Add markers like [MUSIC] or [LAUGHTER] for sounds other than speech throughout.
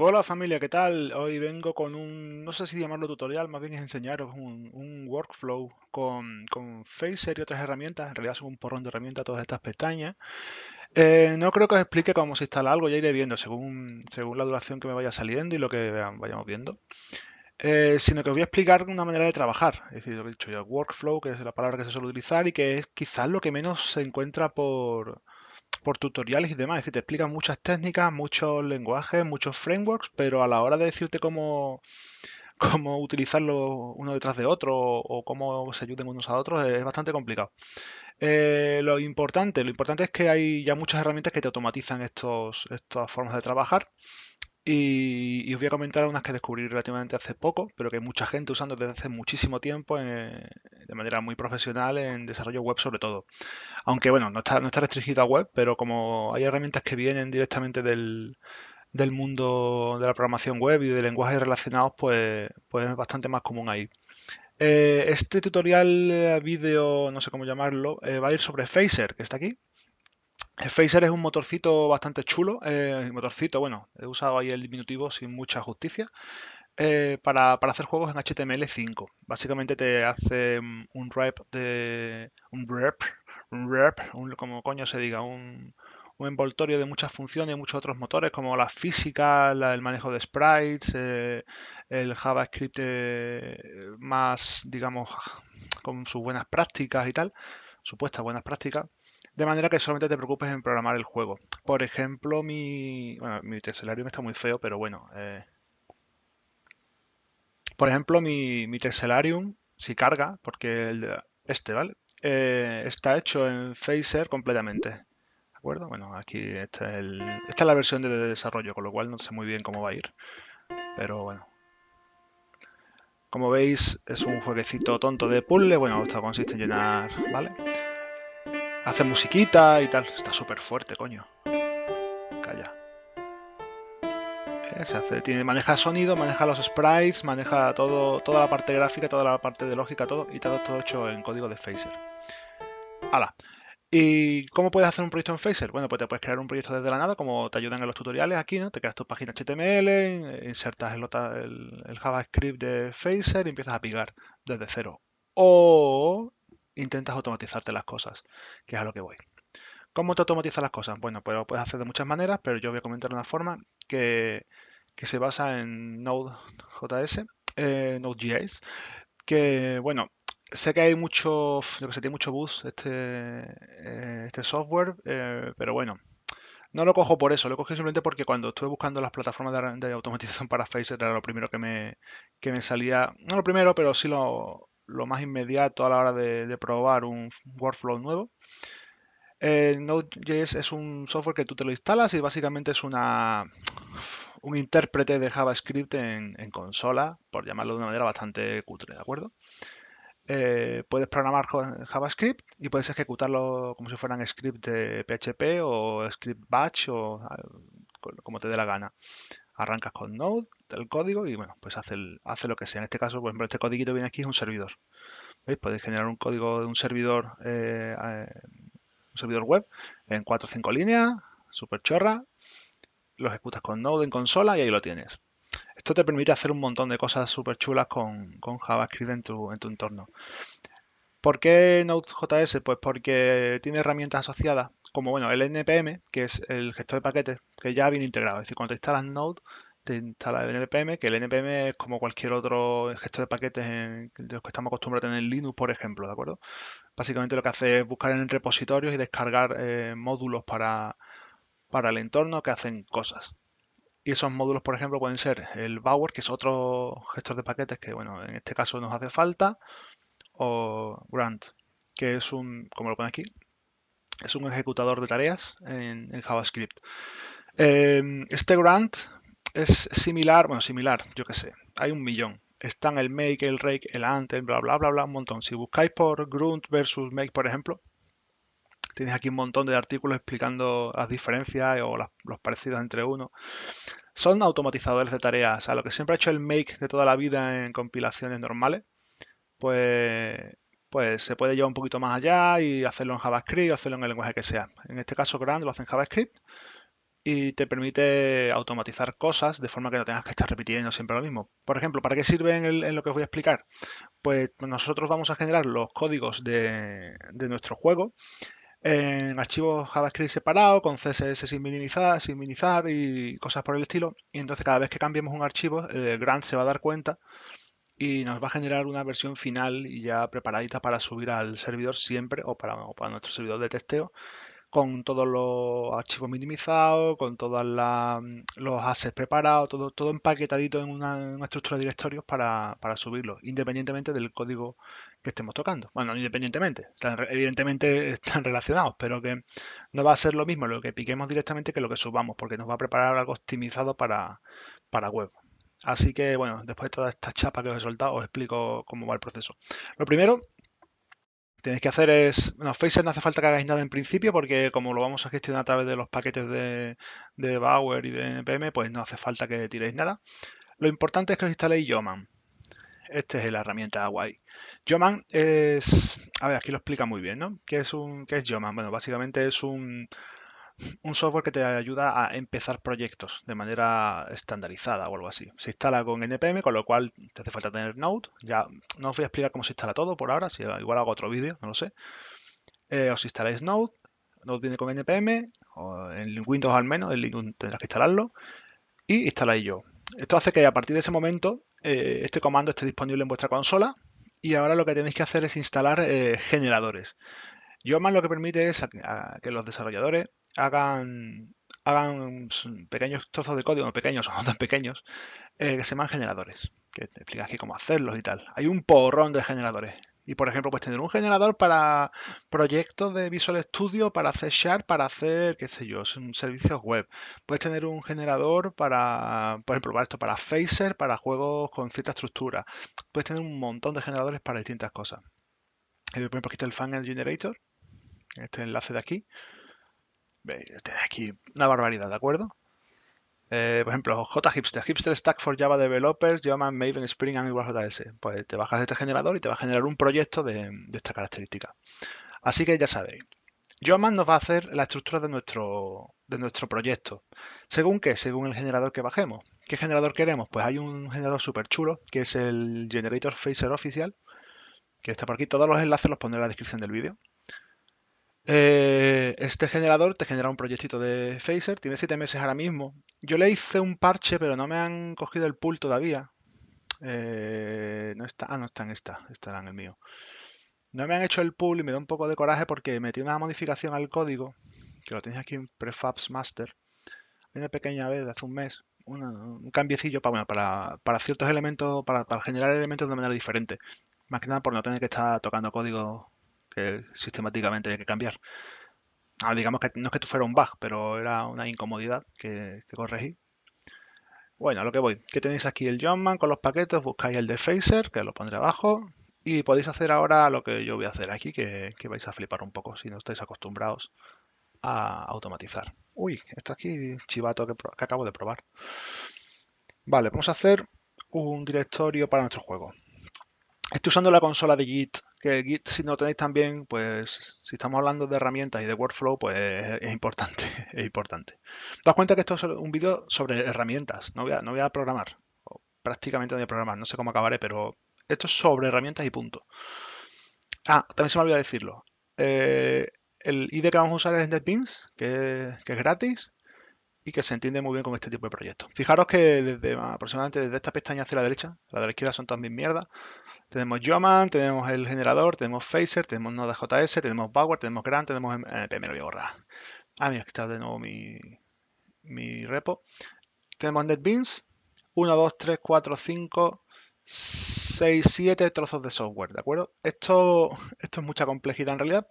Hola familia, ¿qué tal? Hoy vengo con un, no sé si llamarlo tutorial, más bien es enseñaros un, un workflow con, con Phaser y otras herramientas. En realidad son un porrón de herramientas todas estas pestañas. Eh, no creo que os explique cómo se instala algo, ya iré viendo según, según la duración que me vaya saliendo y lo que vayamos viendo. Eh, sino que os voy a explicar una manera de trabajar. Es decir, lo he dicho yo, workflow, que es la palabra que se suele utilizar y que es quizás lo que menos se encuentra por, por tutoriales y demás. Es decir, te explican muchas técnicas, muchos lenguajes, muchos frameworks, pero a la hora de decirte cómo, cómo utilizarlo uno detrás de otro o cómo se ayuden unos a otros es bastante complicado. Eh, lo importante, lo importante es que hay ya muchas herramientas que te automatizan estos, estas formas de trabajar y, os voy a comentar unas que descubrí relativamente hace poco, pero que hay mucha gente usando desde hace muchísimo tiempo de manera muy profesional en desarrollo web sobre todo. Aunque bueno, no está, no está restringido a web, pero como hay herramientas que vienen directamente del, mundo de la programación web y de lenguajes relacionados, pues, pues es bastante más común ahí. Eh, este tutorial eh, vídeo, no sé cómo llamarlo, eh, va a ir sobre Phaser, que está aquí. Phaser es un motorcito bastante chulo, eh, motorcito, bueno, he usado ahí el diminutivo sin mucha justicia, eh, para, hacer juegos en HTML5. Básicamente te hace un rep de... un rep, un rep, como coño se diga, un, envoltorio de muchas funciones y muchos otros motores como la física, el manejo de sprites, eh, el JavaScript más, digamos, con sus buenas prácticas y tal, supuestas buenas prácticas. De manera que solamente te preocupes en programar el juego. Por ejemplo, mi, bueno, mi Tessellarium está muy feo, pero bueno. Eh, por ejemplo, mi, mi Tessellarium, si carga, porque el de este, ¿vale? Eh, está hecho en Phaser completamente. ¿De acuerdo? Bueno, aquí está el, esta es la versión de desarrollo, con lo cual no sé muy bien cómo va a ir. Pero bueno. Como veis, es un jueguecito tonto de puzzle. Bueno, esto consiste en llenar, ¿vale? Hace musiquita y tal. Está súper fuerte, coño. Calla. Eh, se hace, tiene, maneja sonido, maneja los sprites, maneja todo, toda la parte gráfica, toda la parte de lógica, todo, y todo, todo hecho en código de Phaser. ¡Hala! ¿Y cómo puedes hacer un proyecto en Phaser? Bueno, pues te puedes crear un proyecto desde la nada, como te ayudan en los tutoriales aquí, ¿no? Te creas tu página HTML, insertas el, el JavaScript de Phaser y empiezas a picar desde cero. O intentas automatizarte las cosas, que es a lo que voy. ¿Cómo te automatizas las cosas? Bueno, pues lo puedes hacer de muchas maneras, pero yo voy a comentar una forma que, se basa en Node.js, eh, Node.js, que, bueno, sé que hay mucho, yo que sé, tiene mucho bus este, eh, este software, eh, pero bueno, no lo cojo por eso, lo cojo simplemente porque cuando estuve buscando las plataformas de, automatización para Phaser era lo primero que me, que me salía, no lo primero, pero sí lo, lo más inmediato a la hora de, probar un workflow nuevo. Node.js es un software que tú te lo instalas y básicamente es una, un intérprete de JavaScript en, consola, por llamarlo de una manera bastante cutre, ¿de acuerdo? Eh, puedes programar JavaScript y puedes ejecutarlo como si fueran script de PHP o script batch o ah, como te dé la gana arrancas con Node, el código y bueno, pues hace, hace lo que sea. En este caso, por ejemplo, este código viene aquí es un servidor. ¿Veis? Podéis generar un código de un servidor, eh, eh, un servidor web en 4 o 5 líneas, súper chorra, lo ejecutas con Node en consola y ahí lo tienes. Esto te permite hacer un montón de cosas súper chulas con, con, JavaScript en tu, en tu entorno. ¿Por qué Node.js? Pues porque tiene herramientas asociadas como bueno, el NPM, que es el gestor de paquetes, que ya viene integrado. Es decir, cuando te instalas Node, te instala el NPM, que el NPM es como cualquier otro gestor de paquetes de los que estamos acostumbrados a tener en Linux, por ejemplo, ¿de acuerdo? Básicamente lo que hace es buscar en repositorios y descargar eh, módulos para, para el entorno que hacen cosas. Y esos módulos, por ejemplo, pueden ser el Bower, que es otro gestor de paquetes que, bueno, en este caso nos hace falta, o Grant, que es un, como lo pone aquí, es un ejecutador de tareas en, JavaScript. Em, este Grant es similar, bueno, similar, yo qué sé, hay un millón. Están el make, el rake, el ant, bla, bla, bla, bla, un montón. Si buscáis por grunt versus make, por ejemplo, tenéis aquí un montón de artículos explicando las diferencias o los parecidos entre uno. Son automatizadores de tareas. O sea, lo que siempre ha hecho el make de toda la vida en compilaciones normales, pues pues se puede llevar un poquito más allá y hacerlo en JavaScript o hacerlo en el lenguaje que sea. En este caso, Grand lo hace en JavaScript y te permite automatizar cosas de forma que no tengas que estar repitiendo siempre lo mismo. Por ejemplo, ¿para qué sirve en, lo que os voy a explicar? Pues nosotros vamos a generar los códigos de, nuestro juego en archivos JavaScript separados, con CSS sin minimizar, sin minimizar y cosas por el estilo. Y entonces cada vez que cambiemos un archivo, el Grant se va a dar cuenta y nos va a generar una versión final y ya preparadita para subir al servidor siempre o para, nuestro servidor de testeo con todos los archivos minimizados, con todos los assets preparados, todo, todo empaquetadito en una, estructura de directorios para, para subirlo, independientemente del código que estemos tocando. Bueno, independientemente, evidentemente están relacionados, pero que no va a ser lo mismo lo que piquemos directamente que lo que subamos, porque nos va a preparar algo optimizado para, para web. Así que, bueno, después de toda esta chapa que os he soltado, os explico cómo va el proceso. Lo primero tenéis que hacer es, bueno, Phaser no hace falta que hagáis nada en principio porque como lo vamos a gestionar a través de los paquetes de, de Bower y de NPM, pues no hace falta que tiréis nada. Lo importante es que os instaléis Yoman. Esta es la herramienta guay. Yoman es, a ver, aquí lo explica muy bien, ¿no? ¿Qué es un, qué es Yoman? Bueno, básicamente es un, un software que te ayuda a empezar proyectos de manera estandarizada o algo así. Se instala con NPM, con lo cual te hace falta tener Node. Ya no os voy a explicar cómo se instala todo por ahora, si igual hago otro vídeo, no lo sé. Eh, os instaláis Node, Node viene con NPM, o en Windows al menos, en Linux tendrás que instalarlo, y instaláis yo. Esto hace que a partir de ese momento eh, este comando esté disponible en vuestra consola y ahora lo que tenéis que hacer es instalar eh, generadores. Más lo que permite es que los desarrolladores hagan, pequeños trozos de código, pequeños o no tan pequeños, eh, que se llaman generadores, que te explica aquí cómo hacerlos y tal. Hay un porrón de generadores. Y por ejemplo, puedes tener un generador para proyectos de Visual Studio, para hacer Sharp, para hacer, qué sé yo, servicios web. Puedes tener un generador para, por ejemplo, para esto, para Phaser, para juegos con cierta estructura. Puedes tener un montón de generadores para distintas cosas. Por ejemplo, aquí está el Fan Generator, este enlace de aquí aquí una barbaridad, ¿de acuerdo? Eh, por ejemplo, JHipster, Hipster Stack for Java Developers, llaman Maven Spring and JS. Pues te bajas este generador y te va a generar un proyecto de, esta característica. Así que ya sabéis. Yoman nos va a hacer la estructura de nuestro, de nuestro proyecto. ¿Según qué? Según el generador que bajemos. ¿Qué generador queremos? Pues hay un generador súper chulo, que es el Generator Phaser Oficial, que está por aquí. Todos los enlaces los pondré en la descripción del vídeo. Eh, este generador te genera un proyectito de Phaser, tiene 7 meses ahora mismo. Yo le hice un parche, pero no me han cogido el pool todavía. Eh, no está, ah, no está en esta, estará en el mío. No me han hecho el pool y me da un poco de coraje porque metí una modificación al código, que lo tenéis aquí en Prefabs Master. una pequeña vez hace un mes, un cambiecillo para, para, ciertos elementos, para, para generar elementos de manera diferente. Más que nada por no tener que estar tocando código sistemáticamente hay que cambiar. Ah, digamos que no es que fuera un bug, pero era una incomodidad que, corregí. Bueno, a lo que voy. Que tenéis aquí el Johnman con los paquetes, buscáis el de Phaser, que lo pondré abajo, y podéis hacer ahora lo que yo voy a hacer aquí, que, vais a flipar un poco si no estáis acostumbrados a automatizar. Uy, está aquí chivato que, que acabo de probar. Vale, vamos a hacer un directorio para nuestro juego. Estoy usando la consola de Git que Git, si no tenéis también, pues si estamos hablando de herramientas y de workflow, pues es, importante, [LAUGHS] es importante. Daos cuenta que esto es un vídeo sobre herramientas, no voy, a, no voy a programar, prácticamente no voy a programar, no sé cómo acabaré, pero esto es sobre herramientas y punto. Ah, también se me olvidó decirlo. Eh, el ID que vamos a usar es NetBeans, que, que es gratis y que se entiende muy bien con este tipo de proyectos. Fijaros que desde aproximadamente desde esta pestaña hacia la derecha, la de la izquierda son todas mis mierdas, tenemos Yoman, tenemos el generador, tenemos Phaser, tenemos Node.js, tenemos Bower, tenemos Grant, tenemos NPM, lo voy a borrar. Ah, mira, aquí está de nuevo mi, mi repo. Tenemos NetBeans, 1, 2, 3, 4, 5, 6, 7 trozos de software, ¿de acuerdo? Esto, esto es mucha complejidad en realidad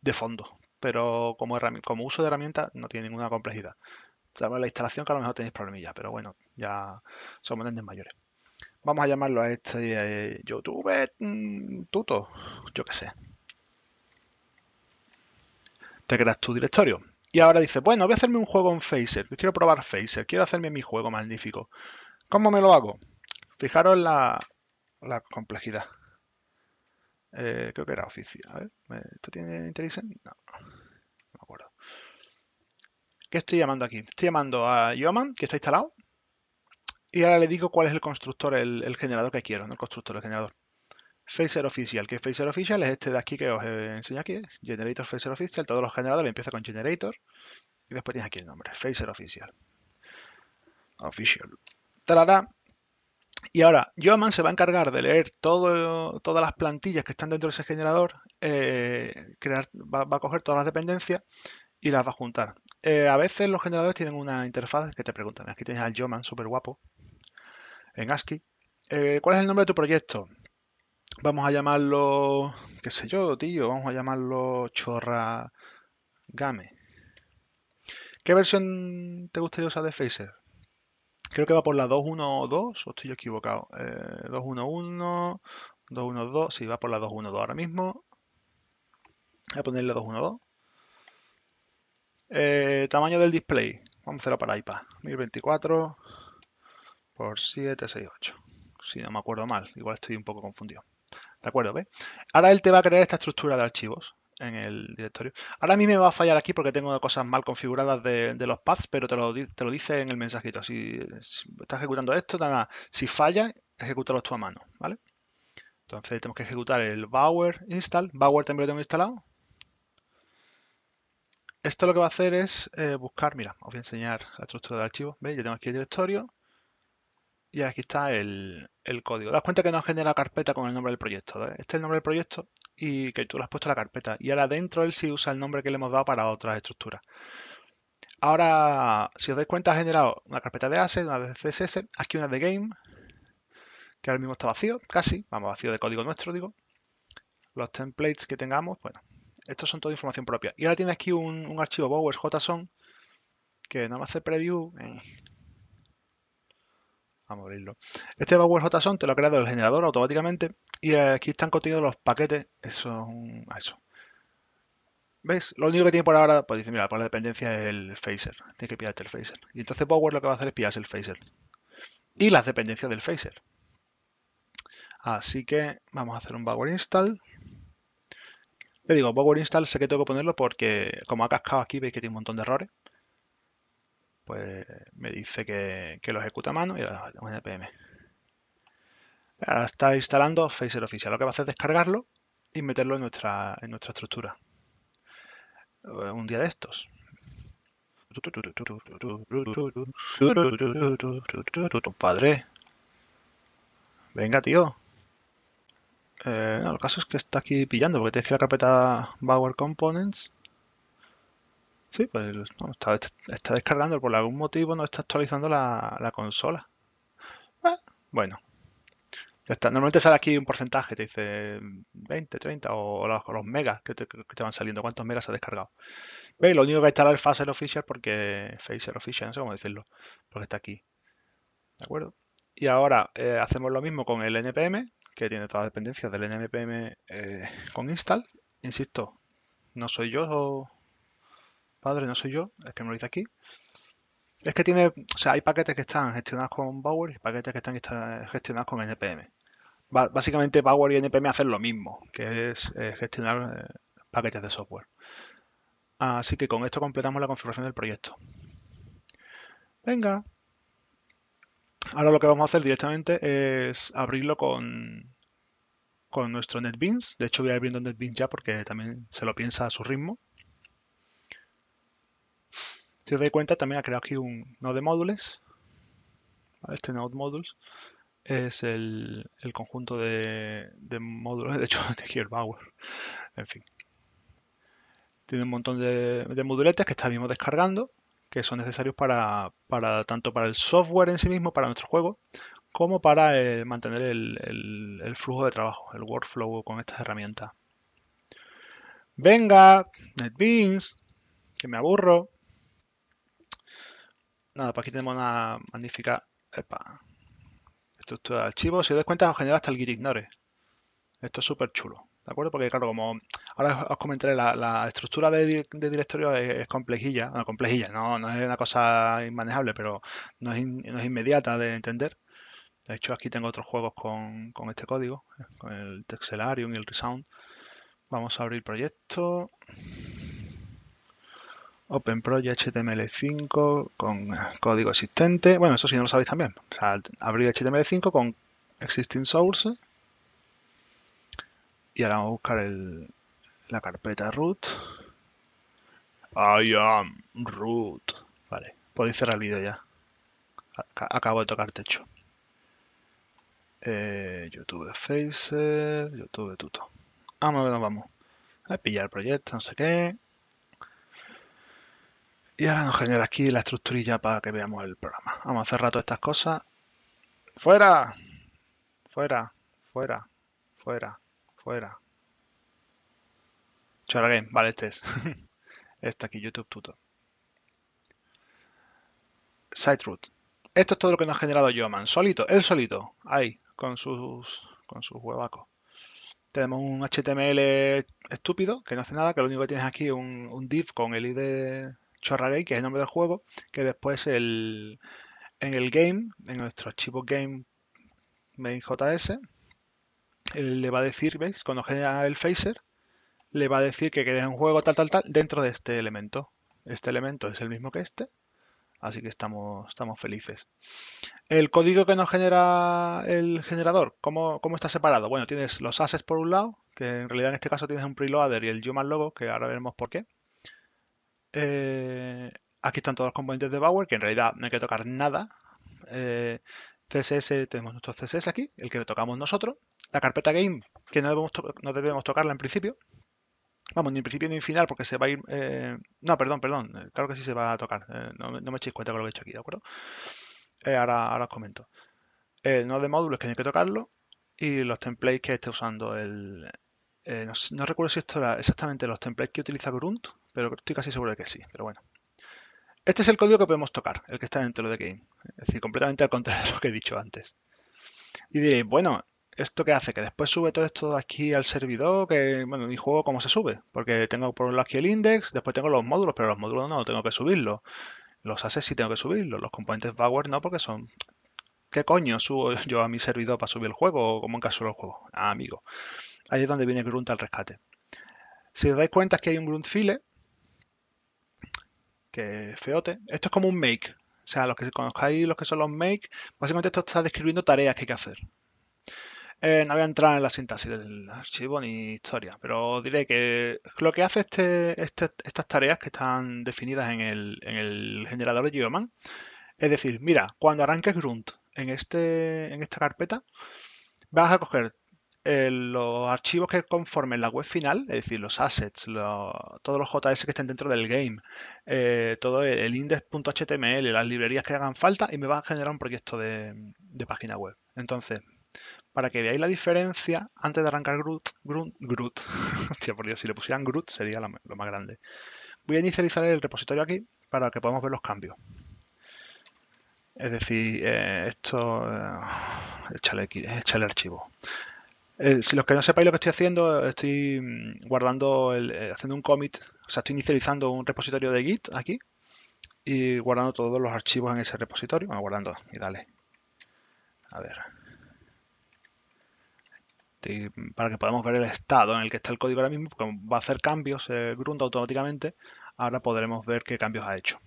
de fondo, pero como, como uso de herramienta no tiene ninguna complejidad. Sabemos la instalación que a lo mejor tenéis problemillas, pero bueno, ya somos grandes mayores. Vamos a llamarlo a este eh, YouTube mm, tuto, yo qué sé. Te creas tu directorio. Y ahora dice, bueno, voy a hacerme un juego en Phaser. Quiero probar Phaser. Quiero hacerme mi juego magnífico. ¿Cómo me lo hago? Fijaros la, la complejidad. Eh, creo que era oficial. A ver, ¿esto tiene IntelliSense? No. ¿Qué estoy llamando aquí? Estoy llamando a Yoman, que está instalado. Y ahora le digo cuál es el constructor, el, generador que quiero, no el constructor, el generador. Phaser Official, que Phaser Official es este de aquí que os enseño aquí, Generator Phaser Official, todos los generadores empiezan con Generator y después tienes aquí el nombre, Phaser Official. Official. Y ahora, Yoman se va a encargar de leer todo, todas las plantillas que están dentro de ese generador, eh, crear, va, a coger todas las dependencias y las va a juntar. Eh, a veces los generadores tienen una interfaz que te preguntan. Aquí tienes al Yoman, súper guapo, en ASCII. Eh, ¿Cuál es el nombre de tu proyecto? Vamos a llamarlo, qué sé yo, tío, vamos a llamarlo Chorra Game. ¿Qué versión te gustaría usar de Phaser? Creo que va por la 2.1.2 o estoy yo equivocado. Eh, 2.1.1, 2.1.2, sí, va por la 2.1.2 ahora mismo. Voy a ponerle 2.1.2. Eh, tamaño del display. Vamos a hacerlo para iPad. 1024 por 768. Si no me acuerdo mal, igual estoy un poco confundido. ¿De acuerdo? ¿ves? Ahora él te va a crear esta estructura de archivos en el directorio. Ahora a mí me va a fallar aquí porque tengo cosas mal configuradas de, los paths, pero te lo, te lo, dice en el mensajito. Si, estás ejecutando esto, nada, si falla, ejecútalo tú a mano, ¿vale? Entonces tenemos que ejecutar el Bower install. Bower también lo tengo instalado. Esto lo que va a hacer es eh, buscar, mira, os voy a enseñar la estructura de archivos. ¿Veis? Yo tengo aquí el directorio y aquí está el, código. Das cuenta que nos genera carpeta con el nombre del proyecto. Este es el nombre del proyecto y que tú le has puesto la carpeta. Y ahora dentro él sí usa el nombre que le hemos dado para otras estructuras. Ahora, si os dais cuenta, ha generado una carpeta de assets, una de CSS, aquí una de game, que ahora mismo está vacío, casi, vamos, vacío de código nuestro, digo. Los templates que tengamos, bueno, estos son toda información propia. Y ahora tiene aquí un, archivo bowers JSON que no me hace preview. Eh. Vamos a abrirlo. Este bowers JSON te lo ha creado el generador automáticamente y aquí están contenidos los paquetes. Eso eso. ¿Ves? Lo único que tiene por ahora, pues dice, mira, por la dependencia es el phaser. Tiene que pillarte el phaser. Y entonces Bower lo que va a hacer es pillarse el phaser. Y las dependencias del phaser. Así que vamos a hacer un Bower install. Le digo, Power Install sé que tengo que ponerlo porque como ha cascado aquí, veis que tiene un montón de errores. Pues me dice que, lo ejecuta a mano y ahora un npm. Ahora está instalando Phaser Official. Lo que va a hacer es descargarlo y meterlo en nuestra, en nuestra estructura. Un día de estos. Padre. Venga, tío. Eh, no, el caso es que está aquí pillando, porque tienes que la carpeta Bower Components. Sí, pues está, descargando, por algún motivo no está actualizando la, consola. Ah, bueno, ya está. Normalmente sale aquí un porcentaje, te dice 20, 30 o, los, megas que te, van saliendo, cuántos megas ha descargado. ¿Veis? Lo único que hay que instalar es Phaser Official porque Phaser Official, no sé cómo decirlo, porque está aquí. ¿De acuerdo? Y ahora eh, hacemos lo mismo con el npm, que tiene todas las dependencias del npm eh, con install. Insisto, no soy yo, padre, no soy yo, es que me lo dice aquí. Es que tiene, o sea, hay paquetes que están gestionados con Bower y paquetes que están gestionados con npm. básicamente Bower y npm hacen lo mismo, que es eh, gestionar paquetes de software. Así que con esto completamos la configuración del proyecto. Venga. Ahora lo que vamos a hacer directamente es abrirlo con, con nuestro NetBeans. De hecho voy abriendo NetBeans ya porque también se lo piensa a su ritmo. Si os dais cuenta, también ha creado aquí un node de módulos. Este node modules es el, conjunto de, módulos, [LAUGHS] de hecho, de aquí el Bower. En fin. Tiene un montón de, de moduletes que está descargando que son necesarios para, tanto para el software en sí mismo, para nuestro juego, como para eh, mantener el, flujo de trabajo, el workflow con estas herramientas. Venga, NetBeans, que me aburro. Nada, pues aquí tenemos una magnífica estructura de archivos. Si os das cuenta, os genera hasta el git ignore. Esto es súper chulo. ¿De acuerdo? Porque claro, como ahora os comentaré, la, estructura de, directorio es, complejilla, no, complejilla, no, no, es una cosa inmanejable, pero no es, inmediata de entender. De hecho, aquí tengo otros juegos con, este código, con el Texelarium y el Resound. Vamos a abrir proyecto. Open Project HTML5 con código existente. Bueno, eso sí no lo sabéis también. Abrir HTML5 con existing source. Y ahora vamos a buscar el, la carpeta root. I am root. Vale, podéis cerrar el vídeo ya. Acabo de tocar techo. Eh, YouTube Facer, YouTube Tuto. Vamos, nos vamos. A pillar proyecto, no sé qué. Y ahora nos genera aquí la estructurilla para que veamos el programa. Vamos a cerrar todas estas cosas. ¡Fuera! Fuera, fuera, fuera, fuera. Chora Game, vale, este es. [LAUGHS] este aquí, YouTube Tuto. Siteroot. Esto es todo lo que nos ha generado Yoman. Solito, él solito. Ahí, con sus, con sus huevacos. Tenemos un HTML estúpido que no hace nada, que lo único que tienes aquí es un, div con el ID Chorragay, que es el nombre del juego, que después el, en el game, en nuestro archivo game main.js, le va a decir, ¿veis? Cuando genera el phaser, le va a decir que queréis un juego tal, tal, tal dentro de este elemento. Este elemento es el mismo que este, así que estamos, estamos felices. El código que nos genera el generador, ¿cómo, ¿cómo, está separado? Bueno, tienes los assets por un lado, que en realidad en este caso tienes un preloader y el human logo, que ahora veremos por qué. Eh, aquí están todos los componentes de Bower, que en realidad no hay que tocar nada. Eh, CSS, tenemos nuestro CSS aquí, el que tocamos nosotros. La carpeta game, que no debemos, no debemos tocarla en principio, Vamos, ni en principio ni en final, porque se va a ir... Eh, no, perdón, perdón. Eh, claro que sí se va a tocar. Eh, no, me echéis cuenta con lo que he hecho aquí, ¿de acuerdo? ahora, os comento. El nodo de módulos que hay que tocarlo y los templates que esté usando el... No, recuerdo si esto era exactamente los templates que utiliza Grunt, pero estoy casi seguro de que sí, pero bueno. Este es el código que podemos tocar, el que está dentro de Game. Es decir, completamente al contrario de lo que he dicho antes. Y diréis, bueno, ¿Esto qué hace? Que después sube todo esto aquí al servidor, que, bueno, mi juego cómo se sube, porque tengo por un lado aquí el index, después tengo los módulos, pero los módulos no, tengo que subirlos. Los assets sí tengo que subirlos, los componentes Bower no, porque son... ¿Qué coño subo yo a mi servidor para subir el juego, o como en caso del juego? Ah, amigo. Ahí es donde viene Grunt al rescate. Si os dais cuenta que hay un Grunt file, que feote, esto es como un make. O sea, los que conozcáis los que son los make, básicamente esto está describiendo tareas que hay que hacer. Eh, no voy a entrar en la sintaxis del archivo ni historia, pero diré que lo que hace este, este estas tareas que están definidas en el, generador de Geoman es decir, mira, cuando arranques Grunt en, este, en esta carpeta, vas a coger eh, los archivos que conformen la web final, es decir, los assets, todos los JS que estén dentro del game, eh, todo el, index.html, las librerías que hagan falta y me va a generar un proyecto de, página web. Entonces, para que veáis la diferencia antes de arrancar Groot. Groot, Groot. [LAUGHS] Hostia, por Dios, si le pusieran Groot sería lo, más grande. Voy a inicializar el repositorio aquí para que podamos ver los cambios. Es decir, eh, esto... Eh, échale, échale, archivo. Eh, si los que no sepáis lo que estoy haciendo, estoy mm, guardando, el, haciendo un commit, o sea, estoy inicializando un repositorio de Git aquí y guardando todos los archivos en ese repositorio. Bueno, guardando, y dale. A ver para que podamos ver el estado en el que está el código ahora mismo, porque va a hacer cambios eh, Grunt automáticamente, ahora podremos ver qué cambios ha hecho.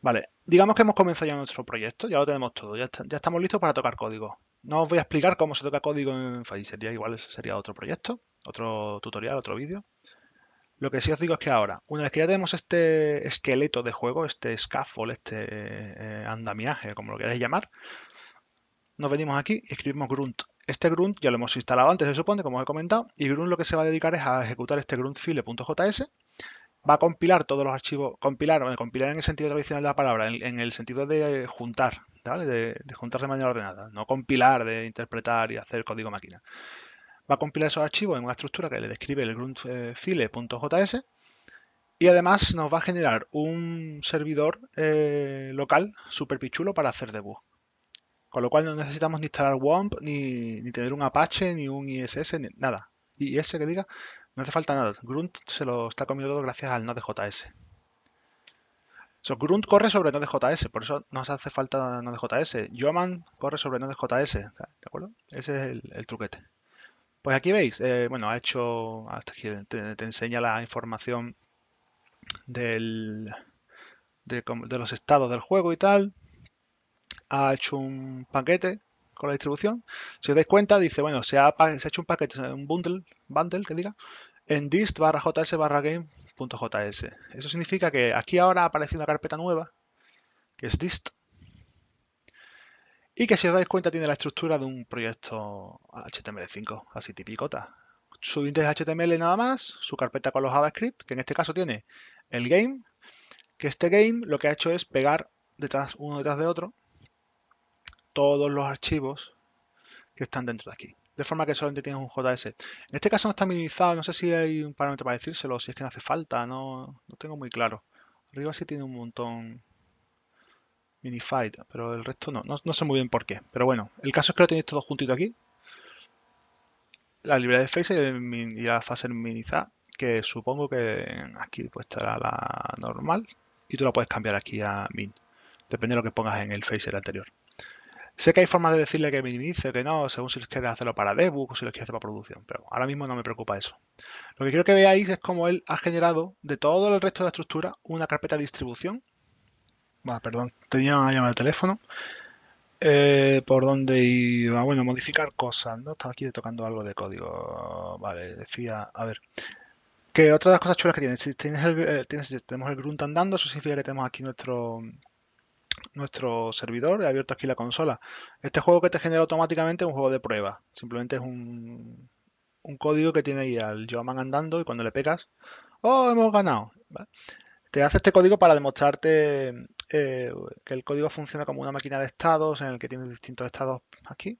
Vale, digamos que hemos comenzado ya nuestro proyecto, ya lo tenemos todo, ya, estamos listos para tocar código. No os voy a explicar cómo se toca código en Phaser, ya igual sería otro proyecto, otro tutorial, otro vídeo. Lo que sí os digo es que ahora, una vez que ya tenemos este esqueleto de juego, este scaffold, este eh, andamiaje, como lo queráis llamar, nos venimos aquí y escribimos grunt este grunt ya lo hemos instalado antes, se supone, como os he comentado, y grunt lo que se va a dedicar es a ejecutar este gruntfile.js. Va a compilar todos los archivos, compilar, compilar en el sentido tradicional de la palabra, en, el sentido de juntar, De, juntar de manera ordenada, no compilar, de interpretar y hacer código máquina. Va a compilar esos archivos en una estructura que le describe el gruntfile.js y además nos va a generar un servidor eh, local súper pichulo para hacer debug. Con lo cual no necesitamos ni instalar WOMP, ni, tener un Apache, ni un ISS, ni nada. IS que diga, no hace falta nada. Grunt se lo está comiendo todo gracias al Node.js. So, Grunt corre sobre Node.js, por eso nos hace falta Node.js. Yoman corre sobre Node.js, ¿de acuerdo? Ese es el, truquete. Pues aquí veis, eh, bueno, ha hecho, hasta te, enseña la información del, de, los estados del juego y tal. Ha hecho un paquete con la distribución. Si os dais cuenta, dice, bueno, se ha, hecho un paquete, un bundle, bundle que diga, en dist barra js barra game.js. Eso significa que aquí ahora ha aparecido una carpeta nueva, que es dist, y que si os dais cuenta tiene la estructura de un proyecto HTML5, así tipicota. Su índice HTML nada más, su carpeta con los JavaScript, que en este caso tiene el game, que este game lo que ha hecho es pegar detrás uno detrás de otro todos los archivos que están dentro de aquí. De forma que solamente tienes un JS. En este caso no está minimizado, no sé si hay un parámetro para decírselo, si es que no hace falta, no, no tengo muy claro. Arriba sí tiene un montón minified, pero el resto no, no, sé muy bien por qué. Pero bueno, el caso es que lo tenéis todo juntito aquí. La librería de Face y la fase minimizada, que supongo que aquí pues estará la normal y tú la puedes cambiar aquí a min. Depende de lo que pongas en el Facer anterior. Sé que hay formas de decirle que minimice, que no, según si quieres hacerlo para debug o si lo quieres hacer para producción, pero ahora mismo no me preocupa eso. Lo que quiero que veáis es cómo él ha generado de todo el resto de la estructura una carpeta de distribución. perdón, tenía una llamada de teléfono. Eh, por donde iba, bueno, modificar cosas, ¿no? Estaba aquí tocando algo de código. Vale, decía, a ver. Que otra de las cosas chulas que tienes, si tienes eh, tenemos el grunt andando, eso significa que tenemos aquí nuestro, nuestro servidor, he abierto aquí la consola. Este juego que te genera automáticamente es un juego de prueba. Simplemente es un, un código que tiene ahí al Geoman andando y cuando le pegas, ¡oh, hemos ganado! Te hace este código para demostrarte eh, que el código funciona como una máquina de estados en el que tienes distintos estados aquí.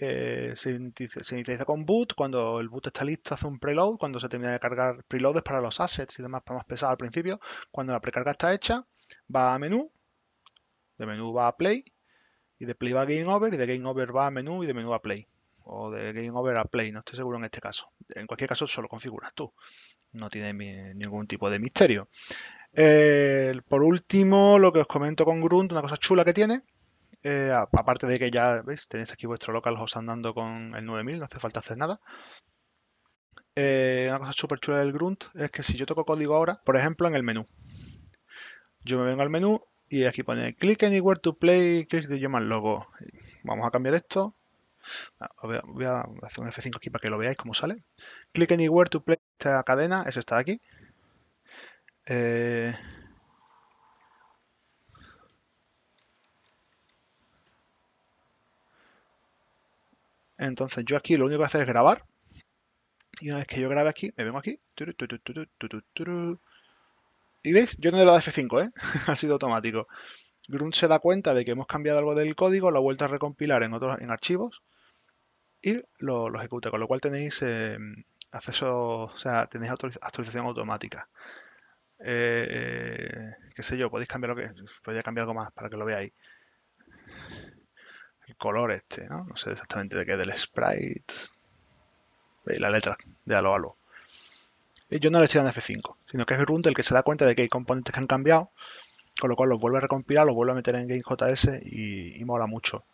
Eh, se, inicializa con boot, cuando el boot está listo hace un preload, cuando se termina de cargar preloads para los assets y demás para más pesado al principio, cuando la precarga está hecha, va a menú, de menú va a play y de play va a game over y de game over va a menú y de menú a play. O de game over a play, no estoy seguro en este caso. En cualquier caso solo configuras tú. No tiene ningún tipo de misterio. Eh, por último, lo que os comento con Grunt, una cosa chula que tiene, eh, aparte de que ya veis, tenéis aquí vuestro localhost andando con el 9000, no hace falta hacer nada. Eh, una cosa súper chula del Grunt es que si yo toco código ahora, por ejemplo en el menú, yo me vengo al menú y aquí pone click anywhere to play, click the Human logo. Vamos a cambiar esto. Ah, voy a, hacer un F5 aquí para que lo veáis cómo sale. Click anywhere to play esta cadena, es esta de aquí. Eh, entonces yo aquí lo único que voy a hacer es grabar. Y una vez que yo grabe aquí, me vengo aquí. Y veis, yo no he dado F5, ¿eh? [LAUGHS] ha sido automático. Grunt se da cuenta de que hemos cambiado algo del código, lo ha vuelto a recompilar en otros en archivos y lo, ejecuta, con lo cual tenéis eh, acceso, o sea, tenéis actualización automática. Eh, qué sé yo, podéis cambiar lo que podría cambiar algo más para que lo veáis. El color este, ¿no? No sé exactamente de qué, del sprite. Veis la letra de alo alo yo no le estoy dando F5, sino que es Grunt el que se da cuenta de que hay componentes que han cambiado, con lo cual los vuelve a recompilar, los vuelve a meter en GameJS y, y mola mucho.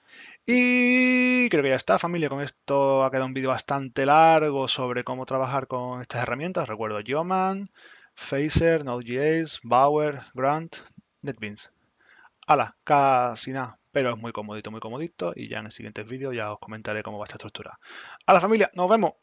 Y creo que ya está, familia. Con esto ha quedado un vídeo bastante largo sobre cómo trabajar con estas herramientas. Recuerdo Geoman, Phaser, Node.js, Bower, Grant, NetBeans. Hala, casi nada, pero es muy comodito, muy comodito. Y ya en el siguiente vídeo ya os comentaré cómo va esta estructura. A la familia, nos vemos.